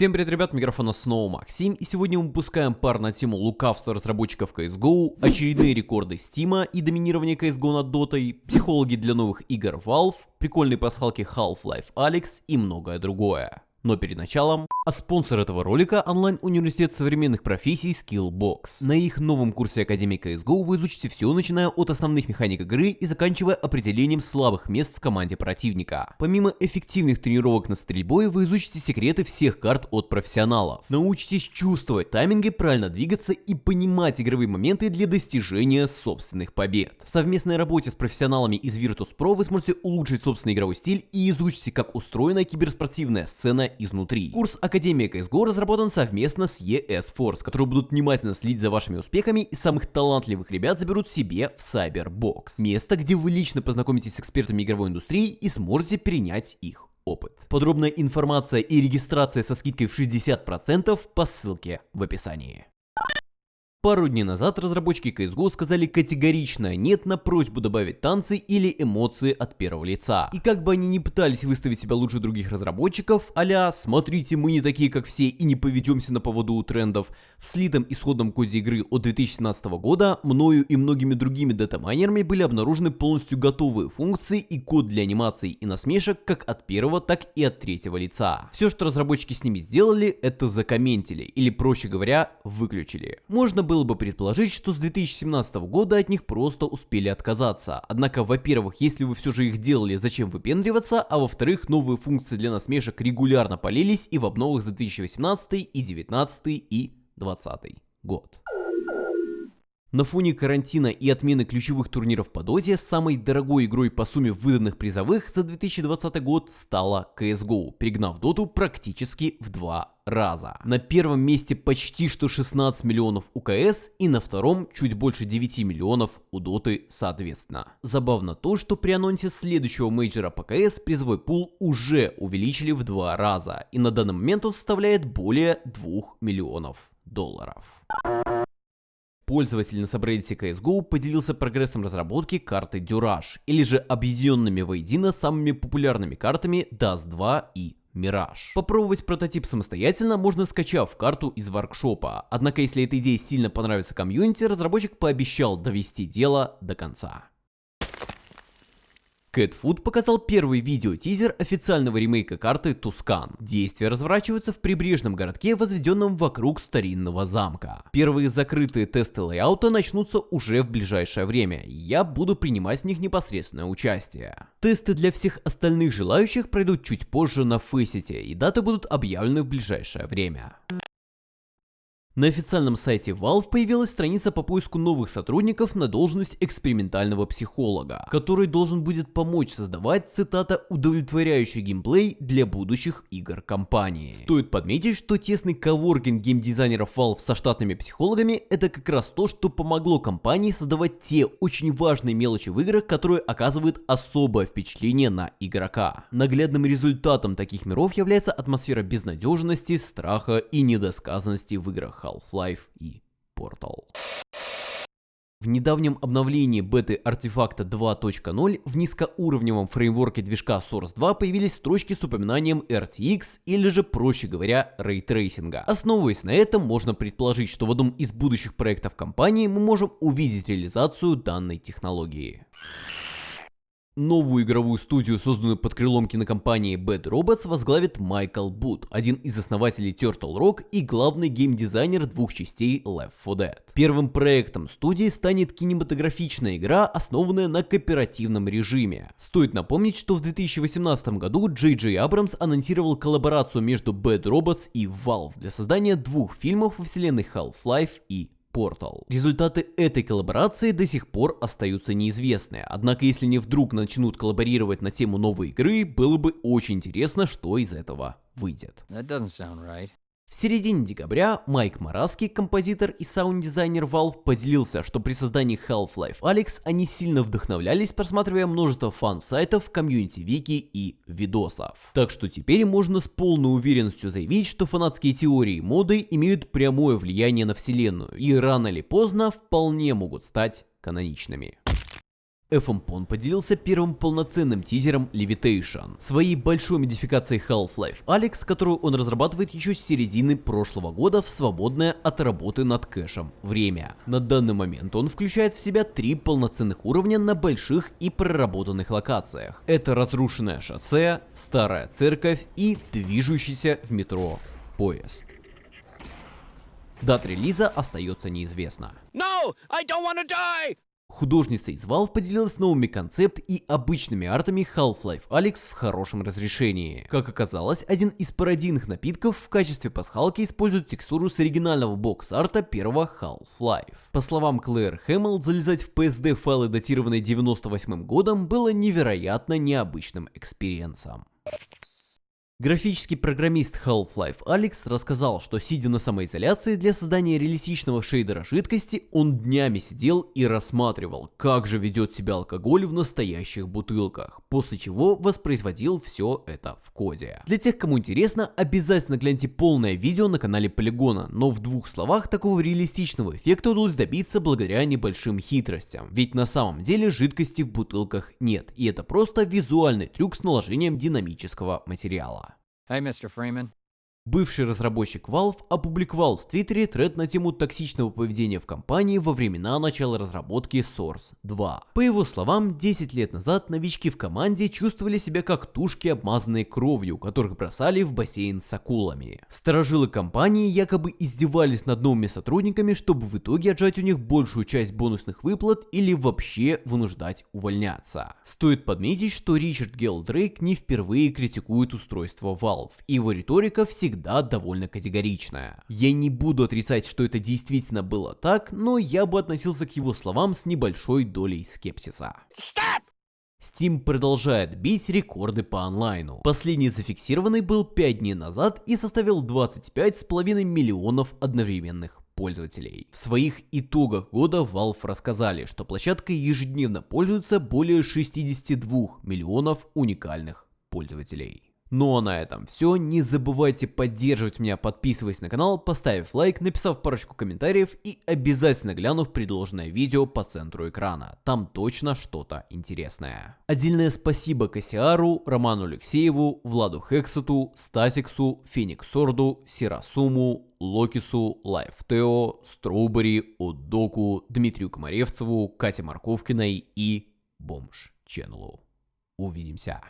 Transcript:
Всем привет, ребят, микрофона снова Максим, и сегодня мы выпускаем пар на тему лукавства разработчиков CSGO, очередные рекорды Steam и доминирование CSGO над Дотой, психологи для новых игр Valve, прикольные пасхалки Half-Life Alyx и многое другое. Но перед началом, а спонсор этого ролика – онлайн-университет современных профессий Skillbox. На их новом курсе Академии CSGO вы изучите все, начиная от основных механик игры и заканчивая определением слабых мест в команде противника. Помимо эффективных тренировок на стрельбой, вы изучите секреты всех карт от профессионалов. Научитесь чувствовать тайминги, правильно двигаться и понимать игровые моменты для достижения собственных побед. В совместной работе с профессионалами из Virtus.pro вы сможете улучшить собственный игровой стиль и изучите, как устроена киберспортивная сцена изнутри. Курс Академия CSGO разработан совместно с ES Force, которые будут внимательно следить за вашими успехами и самых талантливых ребят заберут себе в Cyberbox. Место, где вы лично познакомитесь с экспертами игровой индустрии и сможете перенять их опыт. Подробная информация и регистрация со скидкой в 60% по ссылке в описании. Пару дней назад разработчики CSGO сказали категорично нет на просьбу добавить танцы или эмоции от первого лица. И как бы они ни пытались выставить себя лучше других разработчиков, а «смотрите, мы не такие как все и не поведемся на поводу у трендов», в слитом исходном коде игры от 2017 года мною и многими другими датамайнерами были обнаружены полностью готовые функции и код для анимаций и насмешек как от первого, так и от третьего лица. Все, что разработчики с ними сделали, это закомментили, или проще говоря, выключили. Можно было бы предположить, что с 2017 года от них просто успели отказаться. Однако, во-первых, если вы все же их делали, зачем выпендриваться, а во-вторых, новые функции для насмешек регулярно полились и в обновах за 2018 и 2019 и 2020 год. На фоне карантина и отмены ключевых турниров по доте, самой дорогой игрой по сумме выданных призовых за 2020 год стала CSGO, перегнав доту практически в два раза. На первом месте почти что 16 миллионов у КС и на втором чуть больше 9 миллионов у Доты соответственно. Забавно то, что при анонсе следующего мейджора по КС призовой пул уже увеличили в два раза и на данный момент он составляет более 2 миллионов долларов. Пользователь на subreddit CSGO поделился прогрессом разработки карты Дюраж, или же объединенными воедино самыми популярными картами Dust 2 и Мираж. Попробовать прототип самостоятельно можно скачав карту из воркшопа, однако если эта идея сильно понравится комьюнити, разработчик пообещал довести дело до конца. Catfood показал первый видео-тизер официального ремейка карты Тускан. Действие разворачивается в прибрежном городке, возведенном вокруг старинного замка. Первые закрытые тесты лейаута начнутся уже в ближайшее время, я буду принимать в них непосредственное участие. Тесты для всех остальных желающих пройдут чуть позже на Фейсите, и даты будут объявлены в ближайшее время. На официальном сайте Valve появилась страница по поиску новых сотрудников на должность экспериментального психолога, который должен будет помочь создавать, цитата, удовлетворяющий геймплей для будущих игр компании. Стоит подметить, что тесный коворкинг геймдизайнеров Valve со штатными психологами это как раз то, что помогло компании создавать те очень важные мелочи в играх, которые оказывают особое впечатление на игрока. Наглядным результатом таких миров является атмосфера безнадежности, страха и недосказанности в играх Half-Life и Portal. В недавнем обновлении беты артефакта 2.0 в низкоуровневом фреймворке движка Source 2 появились строчки с упоминанием RTX или же, проще говоря, ray tracing а. Основываясь на этом, можно предположить, что в одном из будущих проектов компании мы можем увидеть реализацию данной технологии. Новую игровую студию, созданную под крылом кинокомпании Bad Robots, возглавит Майкл Бут, один из основателей Turtle Rock и главный геймдизайнер двух частей Left 4 Dead. Первым проектом студии станет кинематографичная игра, основанная на кооперативном режиме. Стоит напомнить, что в 2018 году Джей Джей Абрамс анонсировал коллаборацию между Bad Robots и Valve для создания двух фильмов во вселенной Half-Life и Portal. Результаты этой коллаборации до сих пор остаются неизвестны, однако если они вдруг начнут коллаборировать на тему новой игры, было бы очень интересно, что из этого выйдет. Right. В середине декабря Майк Мараски, композитор и саунд-дизайнер Valve, поделился, что при создании Half-Life Alyx они сильно вдохновлялись, просматривая множество фан-сайтов, комьюнити-вики и видосов. Так что теперь можно с полной уверенностью заявить, что фанатские теории моды имеют прямое влияние на вселенную и рано или поздно вполне могут стать каноничными. FMPON поделился первым полноценным тизером Levitation, своей большой модификацией Half-Life Alex, которую он разрабатывает еще с середины прошлого года в свободное от работы над кэшем время. На данный момент он включает в себя три полноценных уровня на больших и проработанных локациях. Это разрушенное шоссе, старая церковь и движущийся в метро поезд. Дата релиза остается неизвестна. No, I don't! Художница из Valve поделилась новыми концепт и обычными артами Half-Life Alyx в хорошем разрешении. Как оказалось, один из пародийных напитков в качестве пасхалки использует текстуру с оригинального box art а первого Half-Life. По словам Клэр Хэмилл, залезать в PSD файлы, датированные 98 годом, было невероятно необычным experience ом. Графический программист Half-Life Alyx рассказал, что сидя на самоизоляции для создания реалистичного шейдера жидкости, он днями сидел и рассматривал, как же ведет себя алкоголь в настоящих бутылках, после чего воспроизводил все это в коде. Для тех, кому интересно, обязательно гляньте полное видео на канале Полигона, но в двух словах такого реалистичного эффекта удалось добиться благодаря небольшим хитростям, ведь на самом деле жидкости в бутылках нет, и это просто визуальный трюк с наложением динамического материала. Hey, Mr. Freeman. Бывший разработчик Valve опубликовал в Твиттере тред на тему токсичного поведения в компании во времена начала разработки Source 2. По его словам, 10 лет назад новички в команде чувствовали себя как тушки, обмазанные кровью, которых бросали в бассейн с акулами. Сторожилы компании якобы издевались над новыми сотрудниками, чтобы в итоге отжать у них большую часть бонусных выплат или вообще вынуждать увольняться. Стоит подметить, что Ричард Гелдрейк не впервые критикует устройство Valve, и его риторика всегда всегда довольно категоричная. Я не буду отрицать, что это действительно было так, но я бы относился к его словам с небольшой долей скепсиса. Stop! Steam продолжает бить рекорды по онлайну. Последний зафиксированный был 5 дней назад и составил 25,5 миллионов одновременных пользователей. В своих итогах года Valve рассказали, что площадкой ежедневно пользуются более 62 миллионов уникальных пользователей. Ну а на этом все. Не забывайте поддерживать меня, подписываясь на канал, поставив лайк, написав парочку комментариев и обязательно глянув предложенное видео по центру экрана. Там точно что-то интересное. Отдельное спасибо Кассиару, Роману Алексееву, Владу Хексету, Стасиксу, Фениксорду, Сирасуму, Локису, Лайфтео, Строубери, Удоку, Дмитрию Комаревцеву, Кате Марковкиной и Бомж Ченнелу. Увидимся.